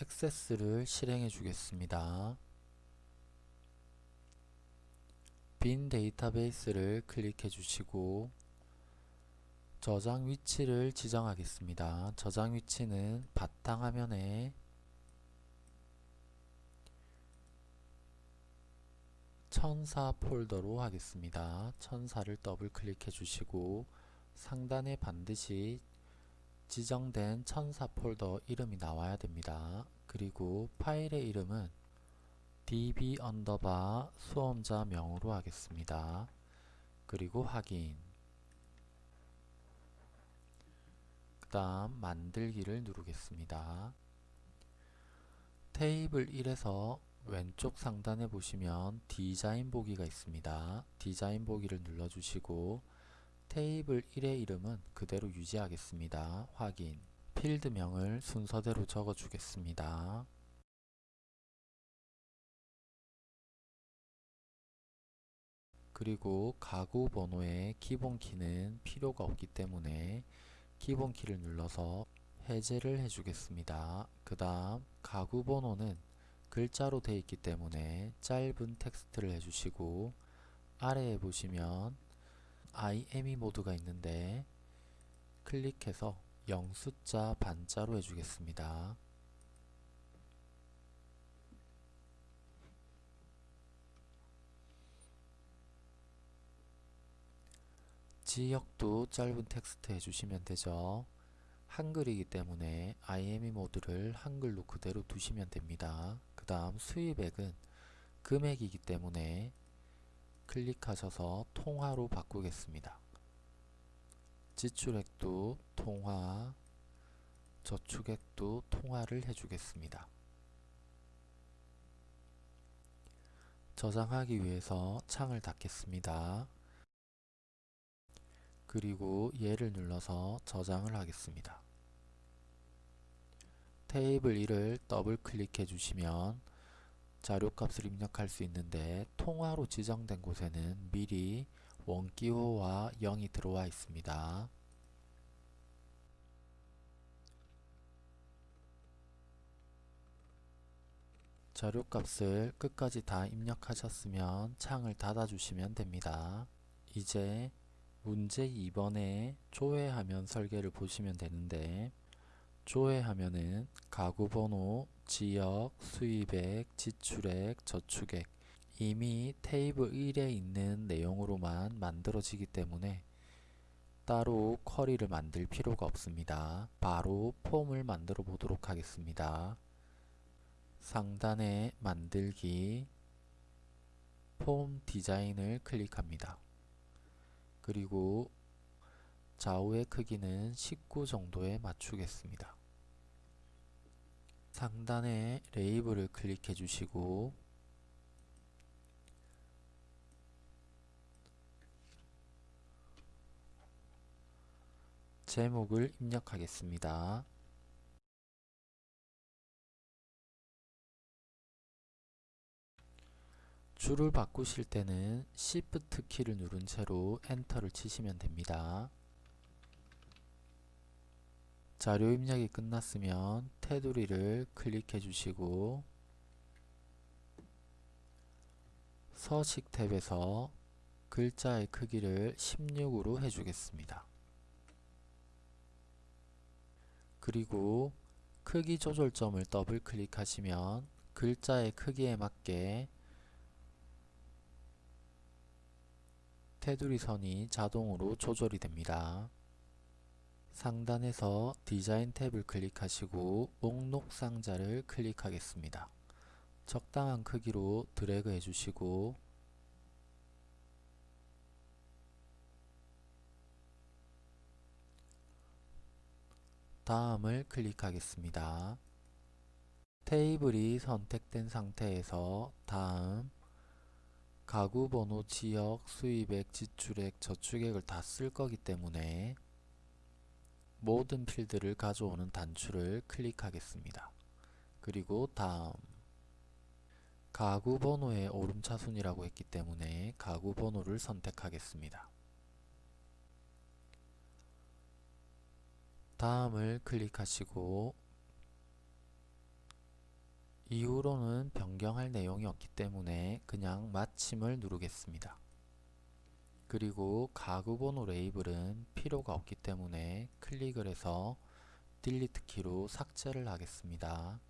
액세스를 실행해 주겠습니다. 빈 데이터베이스를 클릭해 주시고 저장 위치를 지정하겠습니다. 저장 위치는 바탕화면에 천사 폴더로 하겠습니다. 천사를 더블 클릭해 주시고 상단에 반드시 지정된 천사 폴더 이름이 나와야 됩니다. 그리고 파일의 이름은 db underbar 수험자 명으로 하겠습니다. 그리고 확인 그 다음 만들기를 누르겠습니다. 테이블 1에서 왼쪽 상단에 보시면 디자인 보기가 있습니다. 디자인 보기를 눌러주시고 테이블 1의 이름은 그대로 유지하겠습니다. 확인 필드명을 순서대로 적어주겠습니다. 그리고 가구 번호의 기본키는 필요가 없기 때문에 기본키를 눌러서 해제를 해주겠습니다. 그 다음 가구 번호는 글자로 되어 있기 때문에 짧은 텍스트를 해주시고 아래에 보시면 IME 모드가 있는데 클릭해서 영숫자 반자로 해주겠습니다. 지역도 짧은 텍스트 해주시면 되죠. 한글이기 때문에 IME 모드를 한글로 그대로 두시면 됩니다. 그 다음 수입액은 금액이기 때문에 클릭하셔서 통화로 바꾸겠습니다. 지출액도 통화, 저축액도 통화를 해주겠습니다. 저장하기 위해서 창을 닫겠습니다. 그리고 얘를 눌러서 저장을 하겠습니다. 테이블 1을 더블 클릭해 주시면 자료값을 입력할 수 있는데 통화로 지정된 곳에는 미리 원기호와 0이 들어와 있습니다. 자료값을 끝까지 다 입력하셨으면 창을 닫아 주시면 됩니다. 이제 문제 2번에 조회하면 설계를 보시면 되는데 조회하면은 가구 번호, 지역, 수입액, 지출액, 저축액 이미 테이블 1에 있는 내용으로만 만들어지기 때문에 따로 쿼리를 만들 필요가 없습니다. 바로 폼을 만들어 보도록 하겠습니다. 상단에 만들기 폼 디자인을 클릭합니다. 그리고 좌우의 크기는 19 정도에 맞추겠습니다. 상단에 레이블을 클릭해 주시고 제목을 입력하겠습니다. 줄을 바꾸실 때는 Shift 키를 누른 채로 엔터를 치시면 됩니다. 자료 입력이 끝났으면 테두리를 클릭해 주시고 서식 탭에서 글자의 크기를 16으로 해주겠습니다. 그리고 크기 조절점을 더블 클릭하시면 글자의 크기에 맞게 테두리 선이 자동으로 조절이 됩니다. 상단에서 디자인 탭을 클릭하시고 목록 상자를 클릭하겠습니다. 적당한 크기로 드래그 해주시고 다음을 클릭하겠습니다. 테이블이 선택된 상태에서 다음 가구 번호, 지역, 수입액, 지출액, 저축액을 다 쓸 거기 때문에 모든 필드를 가져오는 단추를 클릭하겠습니다. 그리고 다음 가구 번호의 오름차순이라고 했기 때문에 가구 번호를 선택하겠습니다. 다음을 클릭하시고 이후로는 변경할 내용이 없기 때문에 그냥 마침을 누르겠습니다. 그리고 가구 번호 레이블은 필요가 없기 때문에 클릭을 해서 delete 키로 삭제를 하겠습니다.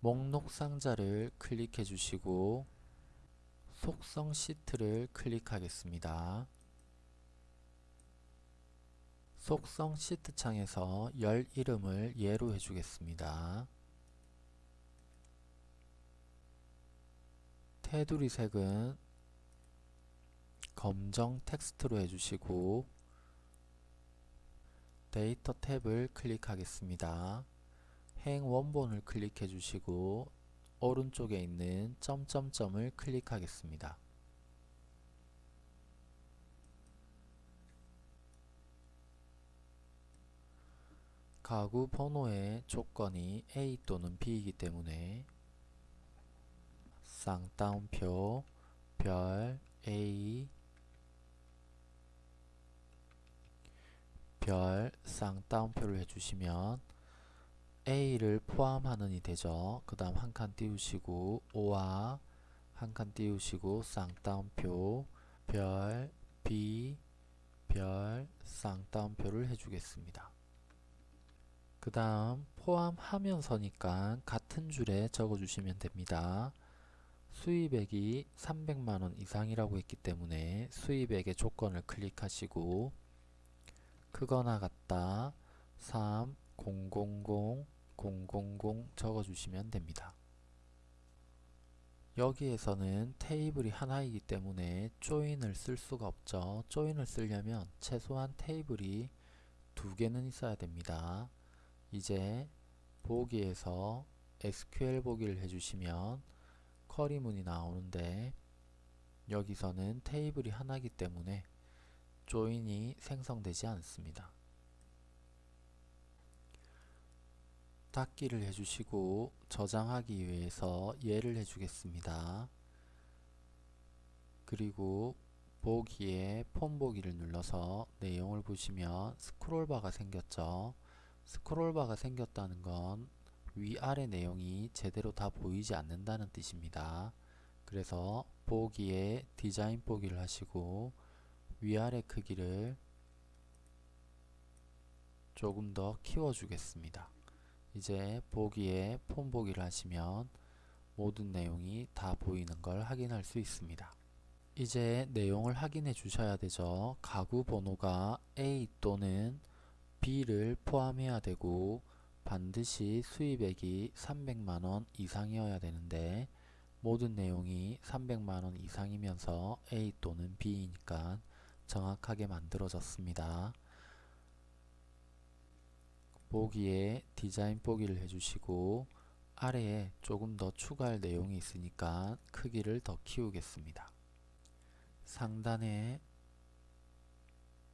목록 상자를 클릭해 주시고 속성 시트를 클릭하겠습니다. 속성 시트 창에서 열 이름을 예로 해주겠습니다. 테두리 색은 검정 텍스트로 해주시고 데이터 탭을 클릭하겠습니다. 행 원본을 클릭해 주시고 오른쪽에 있는 점점점을 클릭하겠습니다. 가구 번호의 조건이 A 또는 B이기 때문에 쌍따옴표 별 A 별 쌍따옴표를 해주시면 A를 포함하는이 되죠. 그 다음 한 칸 띄우시고 O와 한 칸 띄우시고 쌍따옴표 별 B 별 쌍따옴표를 해주겠습니다. 그 다음 포함하면서니까 같은 줄에 적어주시면 됩니다. 수입액이 300만원 이상이라고 했기 때문에 수입액의 조건을 클릭하시고 크거나 같다 3 000 000 적어주시면 됩니다. 여기에서는 테이블이 하나이기 때문에 조인을 쓸 수가 없죠. 조인을 쓰려면 최소한 테이블이 두 개는 있어야 됩니다. 이제 보기에서 SQL 보기를 해주시면 쿼리문이 나오는데 여기서는 테이블이 하나이기 때문에 조인이 생성되지 않습니다. 닫기를 해주시고 저장하기 위해서 예를 해주겠습니다. 그리고 보기에 폼 보기를 눌러서 내용을 보시면 스크롤바가 생겼죠. 스크롤바가 생겼다는 건 위아래 내용이 제대로 다 보이지 않는다는 뜻입니다. 그래서 보기에 디자인 보기를 하시고 위아래 크기를 조금 더 키워 주겠습니다. 이제 보기에 폼 보기를 하시면 모든 내용이 다 보이는 걸 확인할 수 있습니다. 이제 내용을 확인해 주셔야 되죠. 가구 번호가 A 또는 B를 포함해야 되고 반드시 수입액이 300만원 이상이어야 되는데 모든 내용이 300만원 이상이면서 A 또는 B이니까 정확하게 만들어졌습니다. 보기에 디자인 보기를 해주시고 아래에 조금 더 추가할 내용이 있으니까 크기를 더 키우겠습니다. 상단에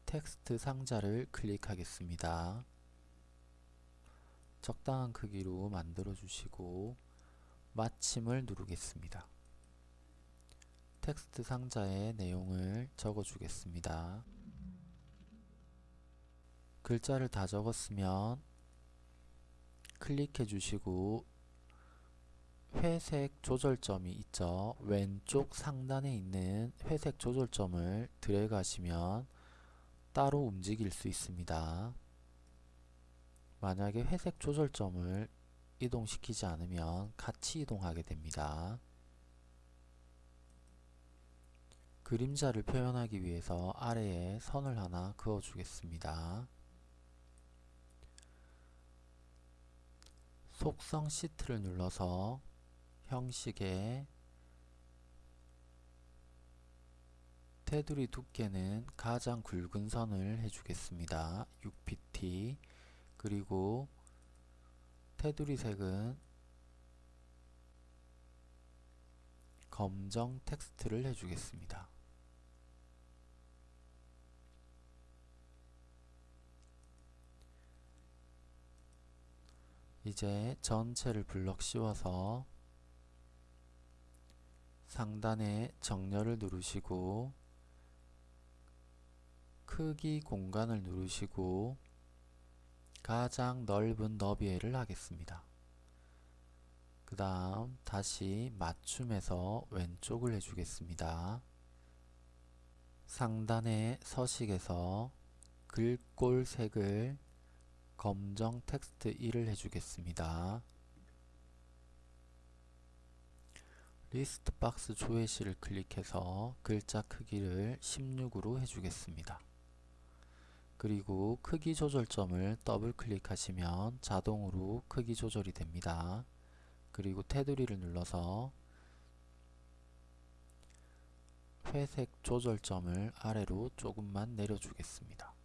텍스트 상자를 클릭하겠습니다. 적당한 크기로 만들어 주시고 마침을 누르겠습니다. 텍스트 상자에 내용을 적어 주겠습니다. 글자를 다 적었으면 클릭해 주시고 회색 조절점이 있죠. 왼쪽 상단에 있는 회색 조절점을 드래그 하시면 따로 움직일 수 있습니다. 만약에 회색 조절점을 이동시키지 않으면 같이 이동하게 됩니다. 그림자를 표현하기 위해서 아래에 선을 하나 그어 주겠습니다. 속성 시트를 눌러서 형식에 테두리 두께는 가장 굵은 선을 해주겠습니다. 6pt 그리고 테두리 색은 검정 텍스트를 해주겠습니다. 이제 전체를 블럭 씌워서 상단에 정렬을 누르시고 크기 공간을 누르시고 가장 넓은 너비를 하겠습니다. 그 다음 다시 맞춤에서 왼쪽을 해주겠습니다. 상단의 서식에서 글꼴 색을 검정 텍스트 1을 해주겠습니다. list box 조회시를 클릭해서 글자 크기를 16으로 해주겠습니다. 그리고 크기 조절점을 더블 클릭하시면 자동으로 크기 조절이 됩니다. 그리고 테두리를 눌러서 회색 조절점을 아래로 조금만 내려주겠습니다.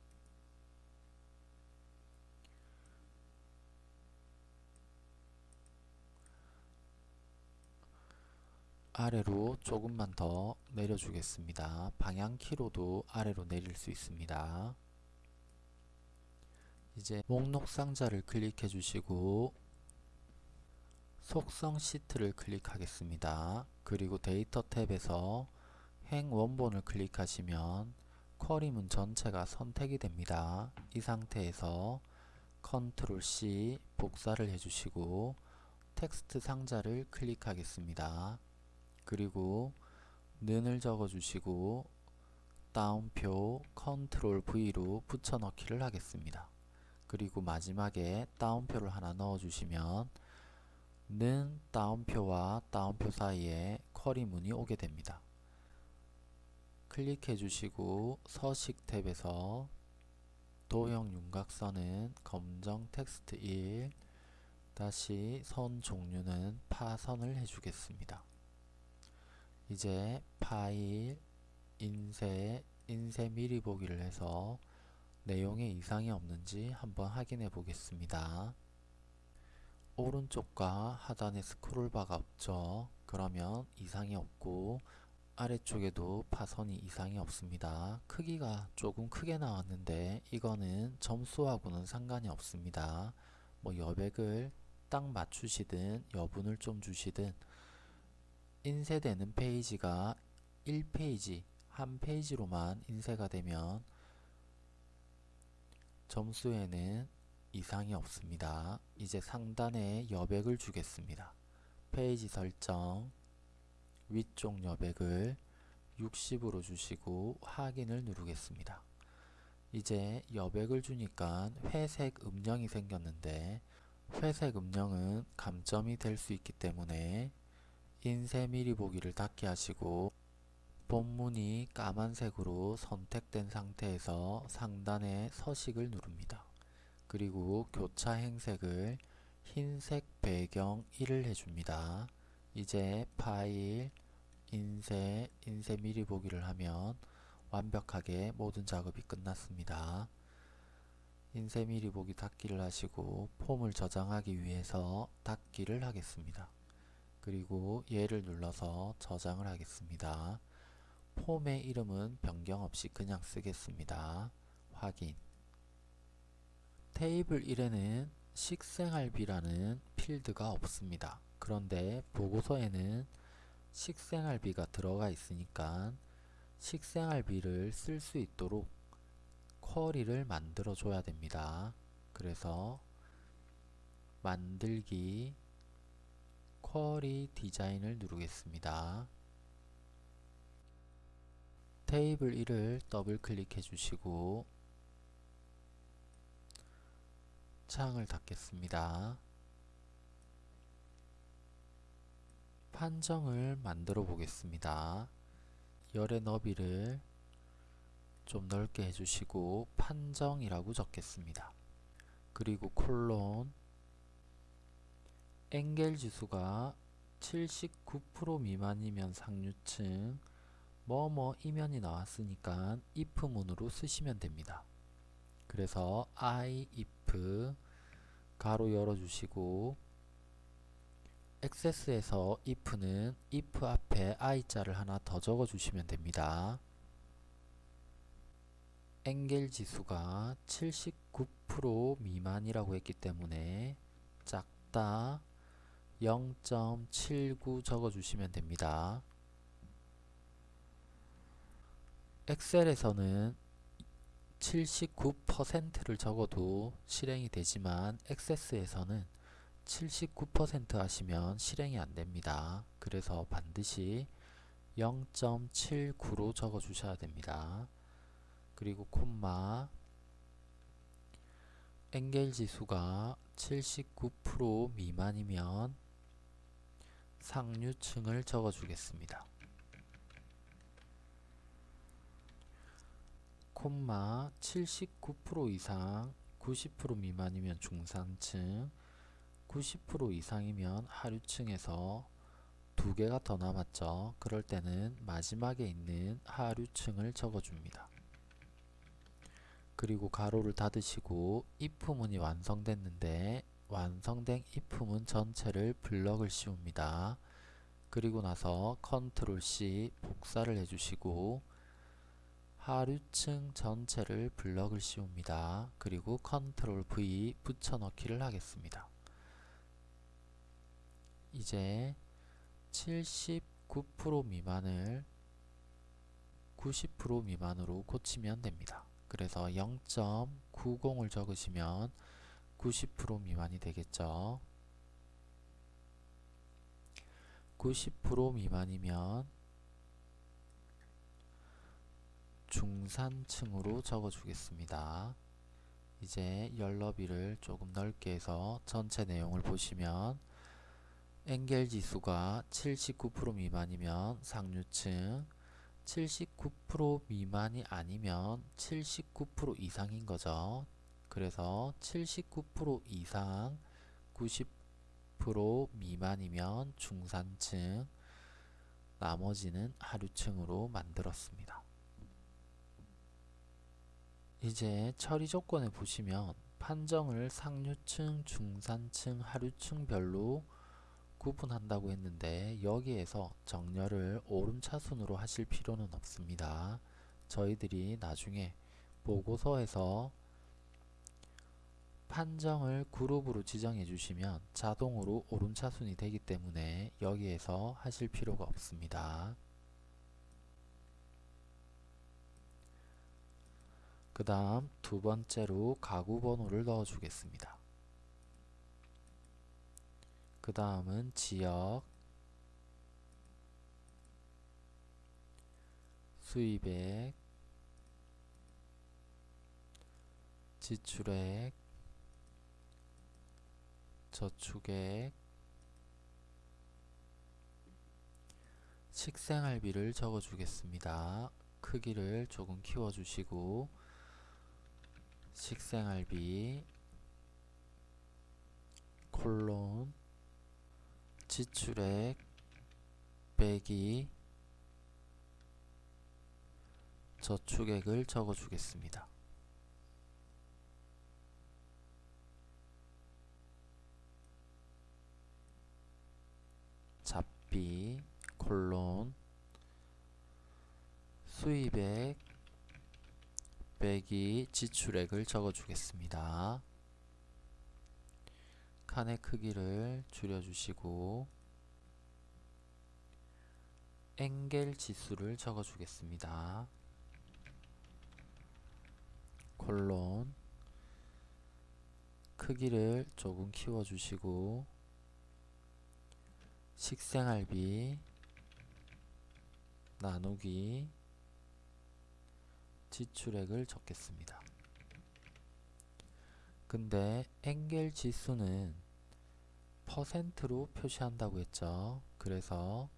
아래로 조금만 더 내려주겠습니다. 방향키로도 아래로 내릴 수 있습니다. 이제 목록 상자를 클릭해 주시고 속성 시트를 클릭하겠습니다. 그리고 데이터 탭에서 행 원본을 클릭하시면 쿼리문 전체가 선택이 됩니다. 이 상태에서 컨트롤 C 복사를 해주시고 텍스트 상자를 클릭하겠습니다. 그리고 는을 적어주시고 따옴표 컨트롤 V로 붙여넣기를 하겠습니다. 그리고 마지막에 따옴표를 하나 넣어주시면 는 다운표와 다운표 사이에 쿼리 문이 오게 됩니다. 클릭해 주시고 서식 탭에서 도형 윤곽선은 검정 텍스트 1 다시 선 종류는 파선을 해주겠습니다. 이제 파일, 인쇄, 인쇄 미리 보기를 해서 내용에 이상이 없는지 한번 확인해 보겠습니다. 오른쪽과 하단에 스크롤바가 없죠. 그러면 이상이 없고 아래쪽에도 파선이 이상이 없습니다. 크기가 조금 크게 나왔는데 이거는 점수하고는 상관이 없습니다. 뭐 여백을 딱 맞추시든 여분을 좀 주시든 인쇄되는 페이지가 1페이지, 한 페이지로만 인쇄가 되면 점수에는 이상이 없습니다. 이제 상단에 여백을 주겠습니다. 페이지 설정 위쪽 여백을 60으로 주시고 확인을 누르겠습니다. 이제 여백을 주니까 회색 음영이 생겼는데 회색 음영은 감점이 될 수 있기 때문에 인쇄 미리 보기를 닫게 하시고 본문이 까만색으로 선택된 상태에서 상단에 서식을 누릅니다. 그리고 교차 행색을 흰색 배경 1을 해줍니다. 이제 파일, 인쇄, 인쇄 미리 보기를 하면 완벽하게 모든 작업이 끝났습니다. 인쇄 미리 보기 닫기를 하시고 폼을 저장하기 위해서 닫기를 하겠습니다. 그리고 얘를 눌러서 저장을 하겠습니다. 폼의 이름은 변경 없이 그냥 쓰겠습니다. 확인 테이블 1에는 식생활비라는 필드가 없습니다. 그런데 보고서에는 식생활비가 들어가 있으니까 식생활비를 쓸 수 있도록 쿼리를 만들어 줘야 됩니다. 그래서 만들기 쿼리 디자인을 누르겠습니다. 테이블 1을 더블 클릭해 주시고 창을 닫겠습니다. 판정을 만들어 보겠습니다. 열의 너비를 좀 넓게 해주시고 판정이라고 적겠습니다. 그리고 콜론 엥겔 지수가 79% 미만이면 상류층 뭐뭐 이면이 나왔으니까 if 문으로 쓰시면 됩니다. 그래서 i if 가로 열어주시고 액세스에서 if는 if 앞에 i자를 하나 더 적어주시면 됩니다. 엥겔 지수가 79% 미만이라고 했기 때문에 작다 0.79 적어주시면 됩니다. 엑셀에서는 79%를 적어도 실행이 되지만 액세스에서는 79% 하시면 실행이 안 됩니다. 그래서 반드시 0.79로 적어 주셔야 됩니다. 그리고 콤마 엔겔 지수가 79% 미만이면 상류층을 적어 주겠습니다. 콤마 79% 이상 90% 미만이면 중산층 90% 이상이면 하류층에서 두 개가 더 남았죠. 그럴 때는 마지막에 있는 하류층을 적어줍니다. 그리고 괄호를 닫으시고 if문이 완성됐는데 완성된 if문 전체를 블럭을 씌웁니다. 그리고 나서 컨트롤 C 복사를 해주시고 하류층 전체를 블럭을 씌웁니다. 그리고 컨트롤 V 붙여넣기를 하겠습니다. 이제 79% 미만을 90% 미만으로 고치면 됩니다. 그래서 0.90을 적으시면 90% 미만이 되겠죠. 90% 미만이면 중산층으로 적어주겠습니다. 이제 열너비를 조금 넓게 해서 전체 내용을 보시면 엔겔 지수가 79% 미만이면 상류층 79% 미만이 아니면 79% 이상인 거죠. 그래서 79% 이상 90% 미만이면 중산층 나머지는 하류층으로 만들었습니다. 이제 처리 조건에 보시면 판정을 상류층, 중산층, 하류층별로 구분한다고 했는데 여기에서 정렬을 오름차순으로 하실 필요는 없습니다. 저희들이 나중에 보고서에서 판정을 그룹으로 지정해 주시면 자동으로 오름차순이 되기 때문에 여기에서 하실 필요가 없습니다. 그 다음 두 번째로 가구 번호를 넣어 주겠습니다. 그 다음은 지역, 수입액, 지출액, 저축액, 식생활비를 적어주겠습니다. 크기를 조금 키워주시고 식생활비 콜론 지출액 빼기 저축액을 적어주겠습니다. 잡비 콜론 수입액 빼기 지출액을 적어주겠습니다. 칸의 크기를 줄여주시고 엔겔 지수를 적어주겠습니다. 콜론 크기를 조금 키워주시고 식생활비 나누기 지출액을 적겠습니다. 근데 엔겔 지수는 퍼센트로 표시한다고 했죠. 그래서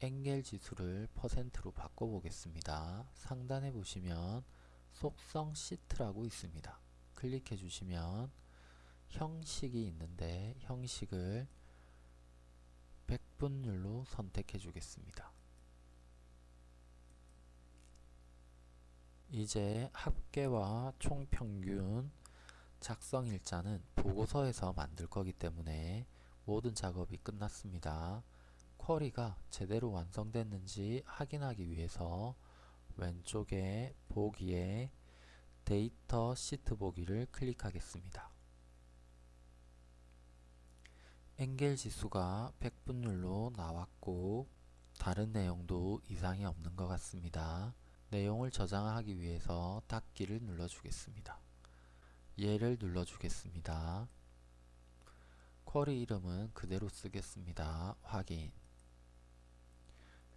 엔겔 지수를 퍼센트로 바꿔보겠습니다. 상단에 보시면 속성 시트라고 있습니다. 클릭해 주시면 형식이 있는데 형식을 100분율로 선택해 주겠습니다. 이제 합계와 총평균 작성 일자는 보고서에서 만들 거기 때문에 모든 작업이 끝났습니다. 쿼리가 제대로 완성됐는지 확인하기 위해서 왼쪽에 보기에 데이터 시트 보기를 클릭하겠습니다. 엔겔 지수가 100분율로 나왔고 다른 내용도 이상이 없는 것 같습니다. 내용을 저장하기 위해서 닫기를 눌러주겠습니다. 얘를 눌러주겠습니다. 쿼리 이름은 그대로 쓰겠습니다. 확인.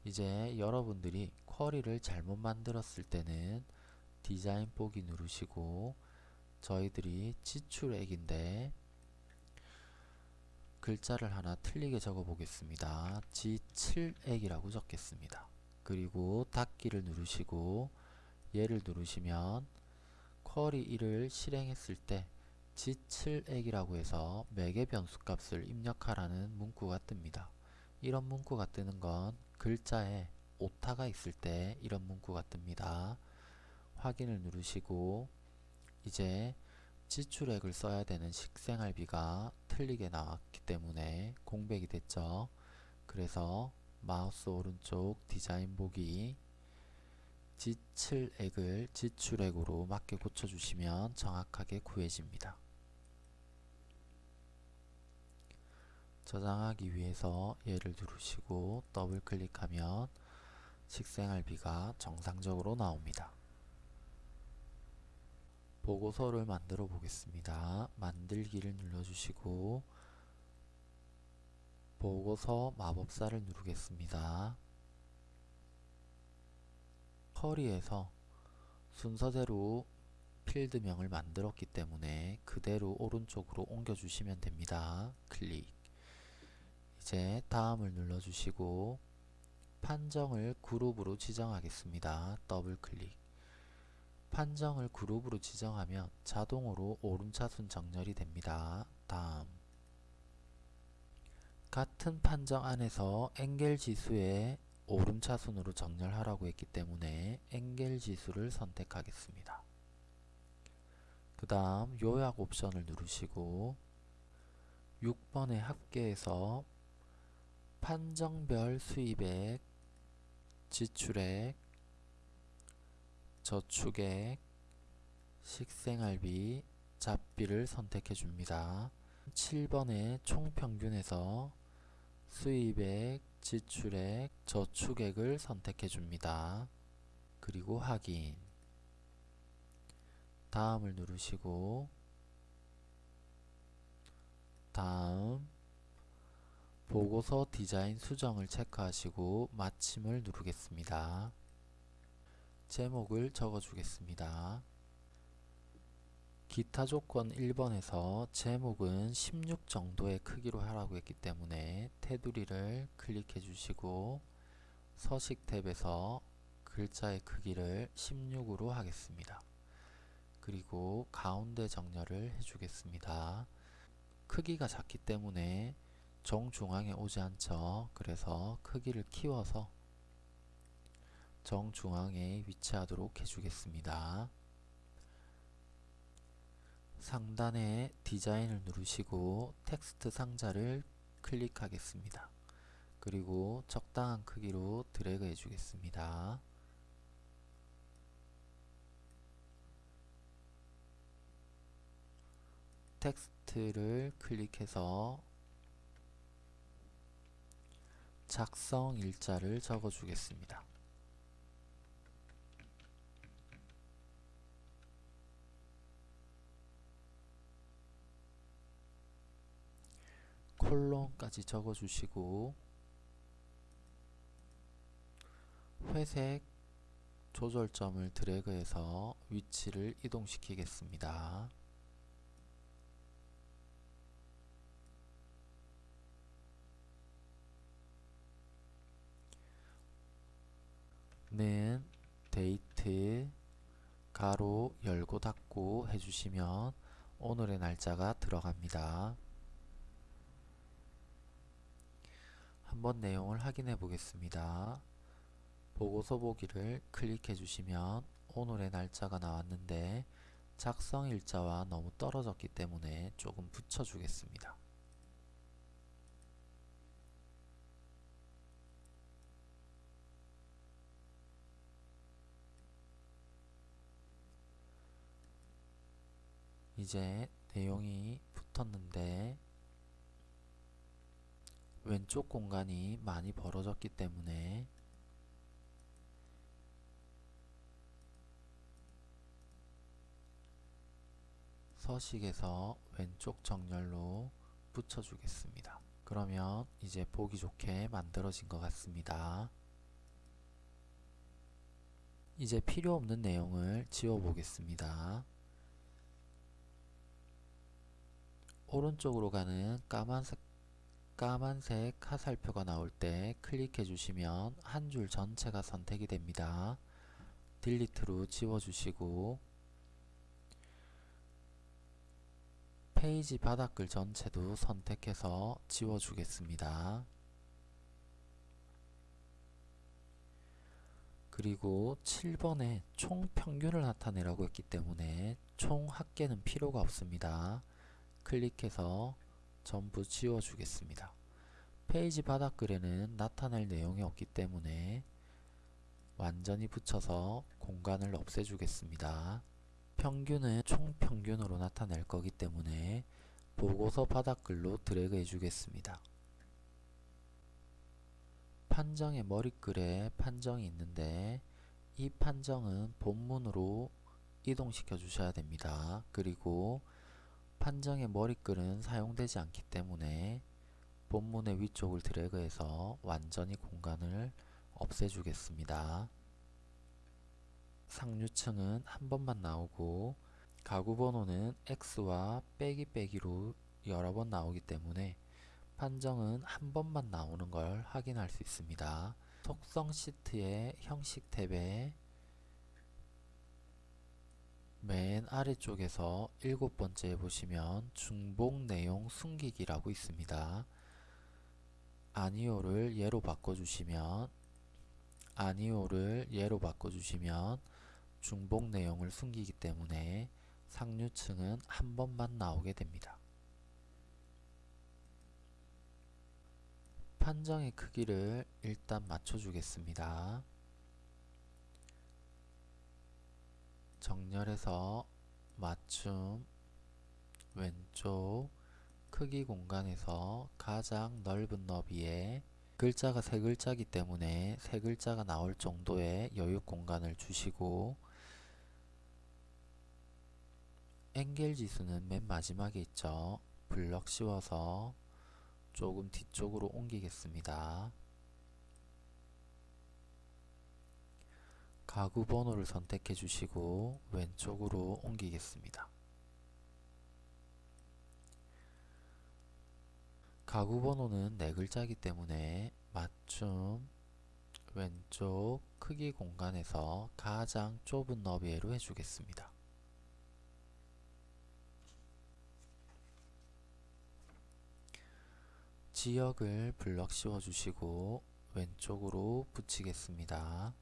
이제 여러분들이 쿼리를 잘못 만들었을 때는 디자인 보기 누르시고 저희들이 지출액인데 글자를 하나 틀리게 적어 보겠습니다. G7액이라고 적겠습니다. 그리고 닫기를 누르시고 얘를 누르시면 쿼리 1을 실행했을 때 G7액이라고 해서 매개 변수 값을 입력하라는 문구가 뜹니다. 이런 문구가 뜨는 건 글자에 오타가 있을 때 이런 문구가 뜹니다. 확인을 누르시고 이제 지출액을 써야 되는 식생활비가 틀리게 나왔기 때문에 공백이 됐죠. 그래서 마우스 오른쪽 디자인 보기 지출액을 지출액으로 맞게 고쳐주시면 정확하게 구해집니다. 저장하기 위해서 얘를 누르시고 더블 클릭하면 식생활비가 정상적으로 나옵니다. 보고서를 만들어 보겠습니다. 만들기를 눌러주시고 보고서 마법사를 누르겠습니다. 커리에서 순서대로 필드명을 만들었기 때문에 그대로 오른쪽으로 옮겨주시면 됩니다. 클릭 이제 다음을 눌러주시고 판정을 그룹으로 지정하겠습니다. 더블 클릭 판정을 그룹으로 지정하면 자동으로 오름차순 정렬이 됩니다. 다음 같은 판정 안에서 엔겔 지수의 오름차순으로 정렬하라고 했기 때문에 엔겔 지수를 선택하겠습니다. 그 다음 요약 옵션을 누르시고 6번의 합계에서 판정별 수입액, 지출액, 저축액, 식생활비, 잡비를 선택해 줍니다. 7번의 총평균에서 수입액, 지출액, 저축액을 선택해 줍니다. 그리고 확인 다음을 누르시고 다음 보고서 디자인 수정을 체크하시고 마침을 누르겠습니다. 제목을 적어주겠습니다. 기타 조건 1번에서 제목은 16 정도의 크기로 하라고 했기 때문에 테두리를 클릭해 주시고 서식 탭에서 글자의 크기를 16으로 하겠습니다. 그리고 가운데 정렬을 해주겠습니다. 크기가 작기 때문에 정중앙에 오지 않죠. 그래서 크기를 키워서 정중앙에 위치하도록 해주겠습니다. 상단에 디자인을 누르시고 텍스트 상자를 클릭하겠습니다. 그리고 적당한 크기로 드래그 해주겠습니다. 텍스트를 클릭해서 작성 일자를 적어 주겠습니다. 콜론까지 적어 주시고 회색 조절점을 드래그해서 위치를 이동시키겠습니다. 는 데이트 가로 열고 닫고 해주시면 오늘의 날짜가 들어갑니다. 한번 내용을 확인해 보겠습니다. 보고서 보기를 클릭해 주시면 오늘의 날짜가 나왔는데 작성 일자와 너무 떨어졌기 때문에 조금 붙여 주겠습니다. 이제 내용이 붙었는데 왼쪽 공간이 많이 벌어졌기 때문에 서식에서 왼쪽 정렬로 붙여주겠습니다. 그러면 이제 보기 좋게 만들어진 것 같습니다. 이제 필요 없는 내용을 지워 보겠습니다. 오른쪽으로 가는 까만색, 까만색 화살표가 나올 때 클릭해 주시면 한 줄 전체가 선택이 됩니다. 딜리트로 지워주시고 페이지 바닥글 전체도 선택해서 지워주겠습니다. 그리고 7번에 총 평균을 나타내라고 했기 때문에 총 합계는 필요가 없습니다. 클릭해서 전부 지워주겠습니다. 페이지 바닥글에는 나타낼 내용이 없기 때문에 완전히 붙여서 공간을 없애주겠습니다. 평균은 총평균으로 나타낼 거기 때문에 보고서 바닥글로 드래그 해주겠습니다. 판정의 머리글에 판정이 있는데 이 판정은 본문으로 이동시켜 주셔야 됩니다. 그리고 판정의 머리글은 사용되지 않기 때문에 본문의 위쪽을 드래그해서 완전히 공간을 없애주겠습니다. 상류층은 한 번만 나오고 가구 번호는 X와 빼기 빼기로 여러 번 나오기 때문에 판정은 한 번만 나오는 걸 확인할 수 있습니다. 속성 시트의 형식 탭에 맨 아래쪽에서 일곱 번째에 보시면 중복 내용 숨기기라고 있습니다. 아니오를 예로 바꿔주시면 아니오를 예로 바꿔주시면 중복 내용을 숨기기 때문에 상류층은 한 번만 나오게 됩니다. 판정의 크기를 일단 맞춰주겠습니다. 정렬해서 맞춤 왼쪽 크기 공간에서 가장 넓은 너비에 글자가 세 글자이기 때문에 세 글자가 나올 정도의 여유 공간을 주시고 앵겔 지수는 맨 마지막에 있죠. 블럭 씌워서 조금 뒤쪽으로 옮기겠습니다. 가구 번호를 선택해 주시고 왼쪽으로 옮기겠습니다. 가구 번호는 네 글자이기 때문에 맞춤 왼쪽 크기 공간에서 가장 좁은 너비로 해주겠습니다. 지역을 블럭 씌워 주시고 왼쪽으로 붙이겠습니다.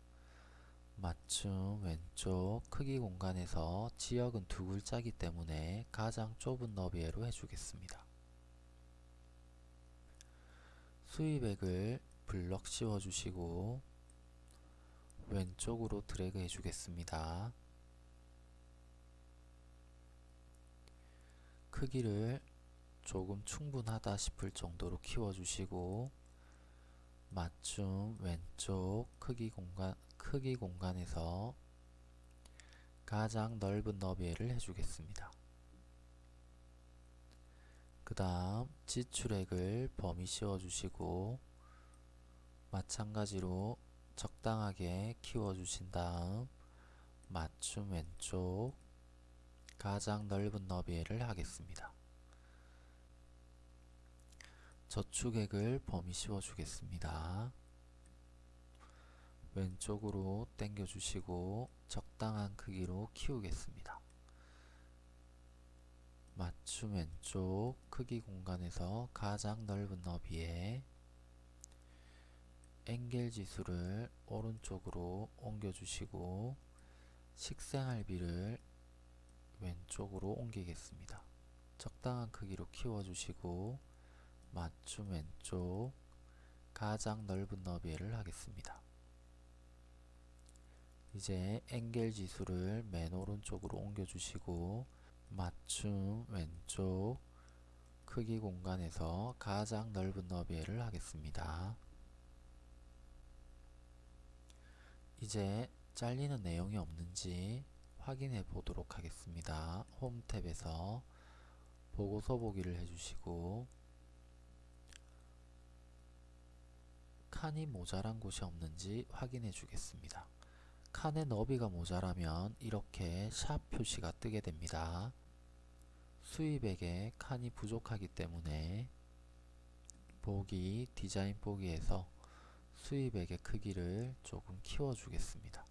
맞춤 왼쪽 크기 공간에서 지역은 두 글자이기 때문에 가장 좁은 너비로 해주겠습니다. 수입액을 블럭 씌워 주시고 왼쪽으로 드래그 해주겠습니다. 크기를 조금 충분하다 싶을 정도로 키워주시고 맞춤 왼쪽 크기 공간 크기 공간에서 가장 넓은 너비를 해주겠습니다. 그 다음 지출액을 범위 씌워주시고 마찬가지로 적당하게 키워주신 다음 맞춤 왼쪽 가장 넓은 너비를 하겠습니다. 저축액을 범위 씌워주겠습니다. 왼쪽으로 당겨 주시고 적당한 크기로 키우겠습니다. 맞춤 왼쪽 크기 공간에서 가장 넓은 너비에 앵겔 지수를 오른쪽으로 옮겨 주시고 식생활비를 왼쪽으로 옮기겠습니다. 적당한 크기로 키워 주시고 맞춤 왼쪽 가장 넓은 너비를 하겠습니다. 이제 앵겔 지수를 맨 오른쪽으로 옮겨주시고 맞춤 왼쪽 크기 공간에서 가장 넓은 너비를 하겠습니다. 이제 잘리는 내용이 없는지 확인해 보도록 하겠습니다. 홈 탭에서 보고서 보기를 해주시고 칸이 모자란 곳이 없는지 확인해 주겠습니다. 칸의 너비가 모자라면 이렇게 샵 표시가 뜨게 됩니다. 수입액에 칸이 부족하기 때문에 보기 디자인 보기에서 수입액의 크기를 조금 키워 주겠습니다.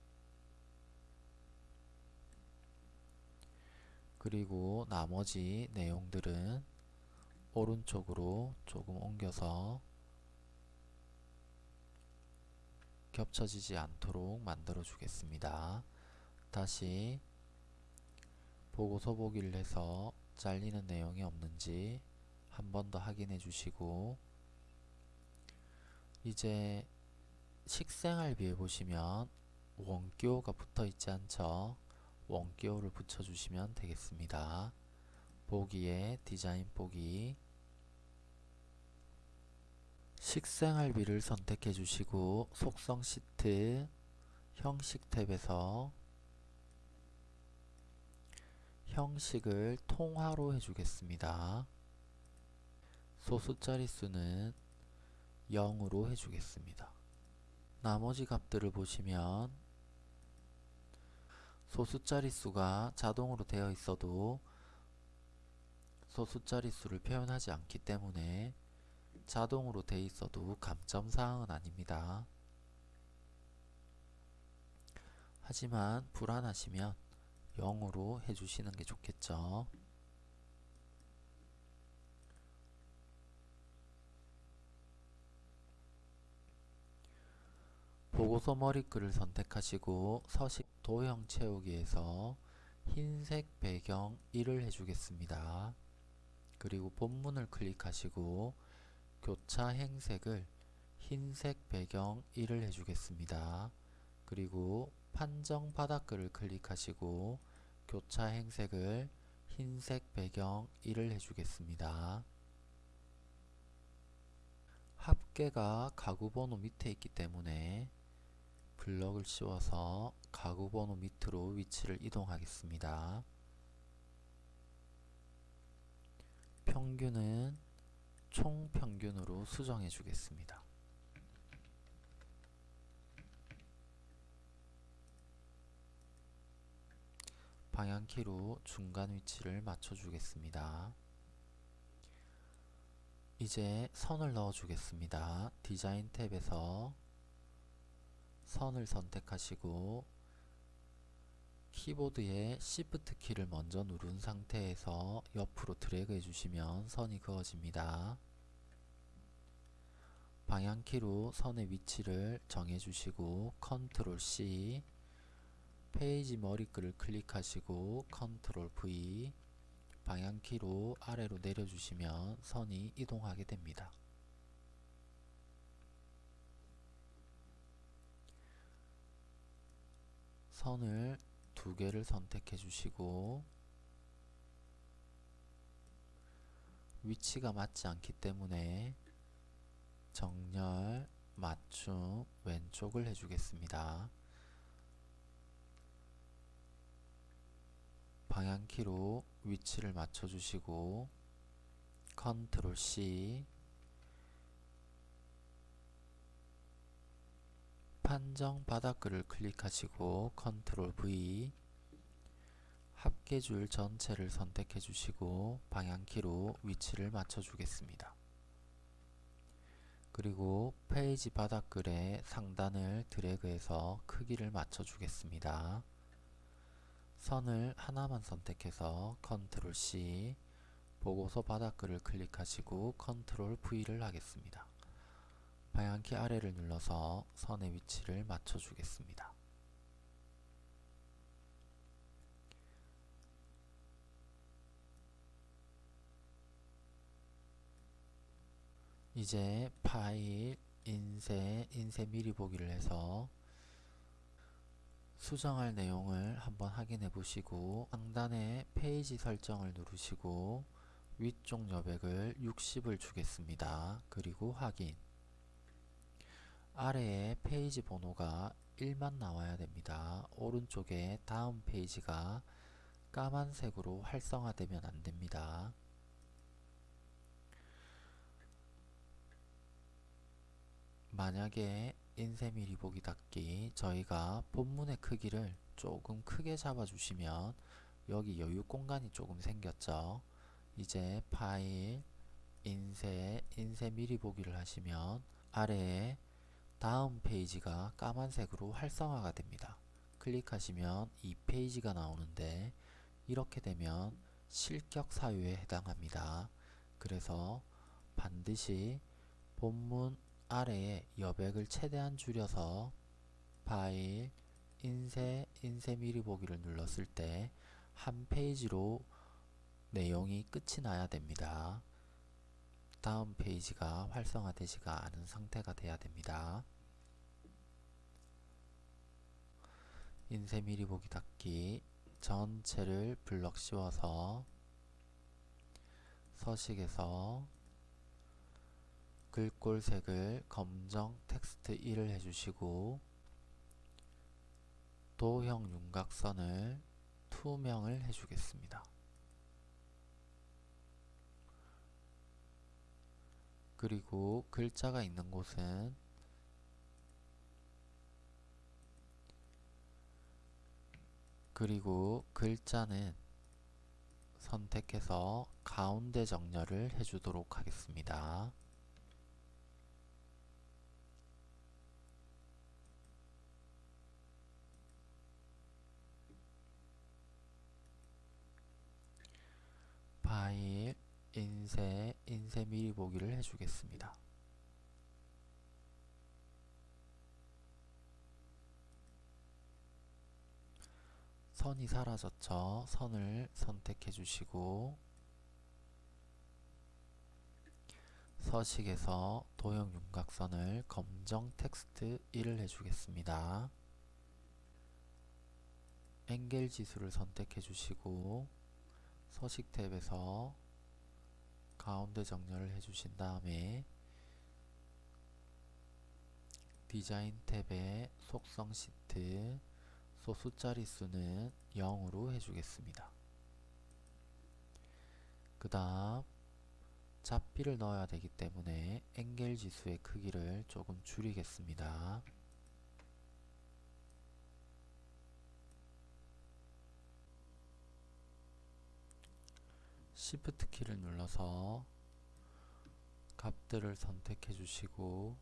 그리고 나머지 내용들은 오른쪽으로 조금 옮겨서 겹쳐지지 않도록 만들어 주겠습니다. 다시 보고서 보기를 해서 잘리는 내용이 없는지 한 번 더 확인해 주시고 이제 식생활비에 보시면 원기호가 붙어 있지 않죠? 원기호를 붙여 주시면 되겠습니다. 보기에 디자인 보기 식생활비를 선택해 주시고 속성 시트 형식 탭에서 형식을 통화로 해주겠습니다. 소수 자릿수는 0으로 해주겠습니다. 나머지 값들을 보시면 소수 자릿수가 자동으로 되어 있어도 소수 자릿수를 표현하지 않기 때문에 자동으로 돼 있어도 감점사항은 아닙니다. 하지만 불안하시면 0으로 해주시는 게 좋겠죠. 보고서 머리글을 선택하시고 서식 도형 채우기에서 흰색 배경 1을 해주겠습니다. 그리고 본문을 클릭하시고 교차 행색을 흰색 배경 1을 해주겠습니다. 그리고 판정 바닥글을 클릭하시고 교차 행색을 흰색 배경 1을 해주겠습니다. 합계가 가구 번호 밑에 있기 때문에 블럭을 씌워서 가구 번호 밑으로 위치를 이동하겠습니다. 평균은 총평균으로 수정해 주겠습니다. 방향키로 중간 위치를 맞춰 주겠습니다. 이제 선을 넣어 주겠습니다. 디자인 탭에서 선을 선택하시고 키보드의 Shift 키를 먼저 누른 상태에서 옆으로 드래그 해주시면 선이 그어집니다. 방향키로 선의 위치를 정해주시고 컨트롤 C 페이지 머리글을 클릭하시고 컨트롤 V 방향키로 아래로 내려주시면 선이 이동하게 됩니다. 선을 두 개를 선택해 주시고 위치가 맞지 않기 때문에 정렬, 맞춤, 왼쪽을 해주겠습니다. 방향키로 위치를 맞춰주시고 컨트롤 C 판정 바닥글을 클릭하시고 컨트롤 V 합계줄 전체를 선택해 주시고 방향키로 위치를 맞춰 주겠습니다. 그리고 페이지 바닥글의 상단을 드래그해서 크기를 맞춰 주겠습니다. 선을 하나만 선택해서 컨트롤 C 보고서 바닥글을 클릭하시고 컨트롤 V를 하겠습니다. 방향키 아래를 눌러서 선의 위치를 맞춰 주겠습니다. 이제 파일, 인쇄, 인쇄 미리 보기를 해서 수정할 내용을 한번 확인해 보시고 상단에 페이지 설정을 누르시고 위쪽 여백을 60을 주겠습니다. 그리고 확인 아래에 페이지 번호가 1만 나와야 됩니다. 오른쪽에 다음 페이지가 까만색으로 활성화되면 안됩니다. 만약에 인쇄 미리 보기 닫기 저희가 본문의 크기를 조금 크게 잡아주시면 여기 여유 공간이 조금 생겼죠. 이제 파일, 인쇄, 인쇄 미리 보기를 하시면 아래에 다음 페이지가 까만색으로 활성화가 됩니다. 클릭하시면 이 페이지가 나오는데 이렇게 되면 실격 사유에 해당합니다. 그래서 반드시 본문 아래에 여백을 최대한 줄여서 파일, 인쇄, 인쇄 미리 보기를 눌렀을 때 한 페이지로 내용이 끝이 나야 됩니다. 다음 페이지가 활성화되지가 않은 상태가 돼야 됩니다. 인쇄 미리 보기 닫기 전체를 블럭 씌워서 서식에서 글꼴색을 검정 텍스트 1을 해주시고 도형 윤곽선을 투명을 해주겠습니다. 그리고 글자가 있는 곳은 그리고 글자는 선택해서 가운데 정렬을 해주도록 하겠습니다. 파일, 인쇄, 인쇄 미리 보기를 해주겠습니다. 선이 사라졌죠. 선을 선택해 주시고 서식에서 도형 윤곽선을 검정 텍스트 1을 해주겠습니다. 앵겔 지수를 선택해 주시고 서식 탭에서 가운데 정렬을 해주신 다음에 디자인 탭에 속성 시트 소수 자릿수는 0으로 해주겠습니다. 그 다음 잡비를 넣어야 되기 때문에 앵겔 지수의 크기를 조금 줄이겠습니다. Shift 키를 눌러서 값들을 선택해 주시고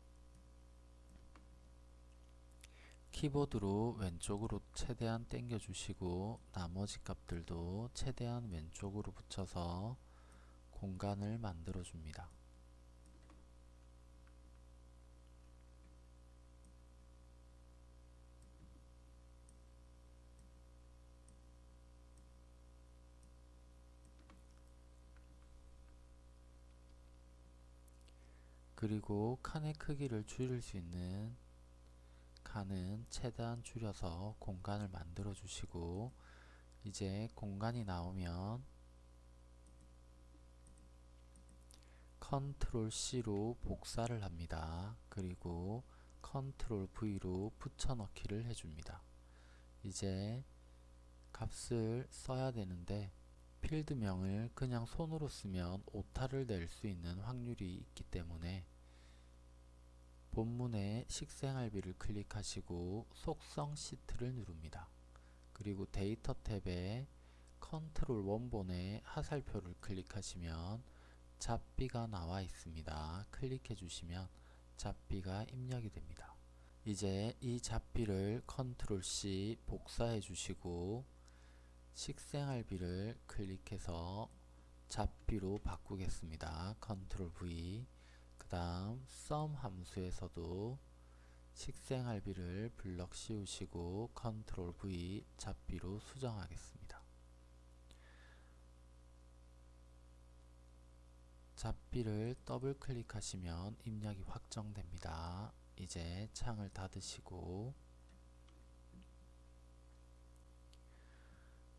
키보드로 왼쪽으로 최대한 당겨 주시고 나머지 값들도 최대한 왼쪽으로 붙여서 공간을 만들어 줍니다. 그리고 칸의 크기를 줄일 수 있는 칸은 최대한 줄여서 공간을 만들어 주시고 이제 공간이 나오면 컨트롤 C로 복사를 합니다. 그리고 컨트롤 V로 붙여넣기를 해줍니다. 이제 값을 써야 되는데 필드명을 그냥 손으로 쓰면 오타를 낼 수 있는 확률이 있기 때문에 본문의 식생활비를 클릭하시고 속성 시트를 누릅니다. 그리고 데이터 탭에 컨트롤 원본의 화살표를 클릭하시면 잡비가 나와 있습니다. 클릭해 주시면 잡비가 입력이 됩니다. 이제 이 잡비를 컨트롤 C 복사해 주시고 식생활비를 클릭해서 잡비로 바꾸겠습니다. 컨트롤 V 그 다음 sum 함수에서도 식생활비를 블럭 씌우시고 컨트롤 V 잡비로 수정하겠습니다. 잡비를 더블 클릭하시면 입력이 확정됩니다. 이제 창을 닫으시고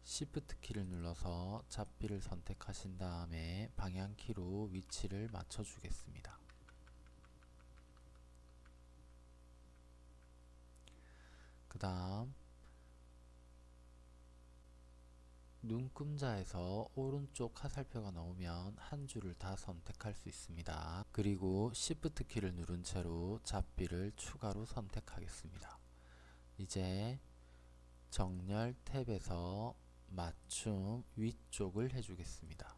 Shift 키를 눌러서 잡비를 선택하신 다음에 방향키로 위치를 맞춰 주겠습니다. 그 다음 눈금자에서 오른쪽 화살표가 나오면 한 줄을 다 선택할 수 있습니다. 그리고 Shift 키를 누른 채로 잡비를 추가로 선택하겠습니다. 이제 정렬 탭에서 맞춤 위쪽을 해주겠습니다.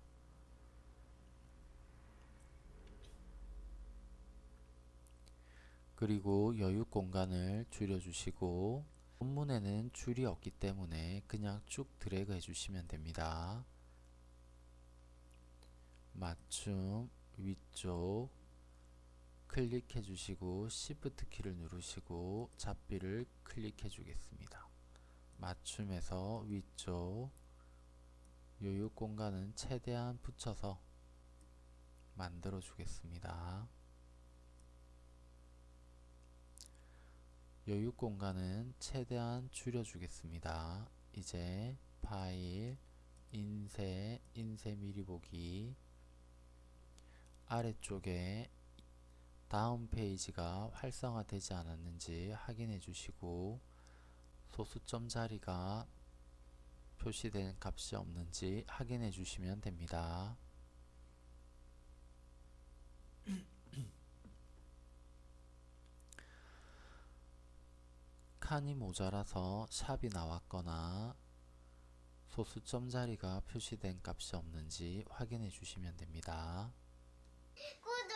그리고 여유 공간을 줄여주시고 본문에는 줄이 없기 때문에 그냥 쭉 드래그 해주시면 됩니다. 맞춤 위쪽 클릭해 주시고 Shift 키를 누르시고 잡비를 클릭해 주겠습니다. 맞춤에서 위쪽 요요 공간은 최대한 붙여서 만들어 주겠습니다. 여유 공간은 최대한 줄여 주겠습니다. 이제 파일, 인쇄, 인쇄 미리 보기 아래쪽에 다음 페이지가 활성화되지 않았는지 확인해 주시고 소수점 자리가 표시된 값이 없는지 확인해 주시면 됩니다. 칸이 모자라서 샵이 나왔거나 소수점 자리가 표시된 값이 없는지 확인해 주시면 됩니다. 꿀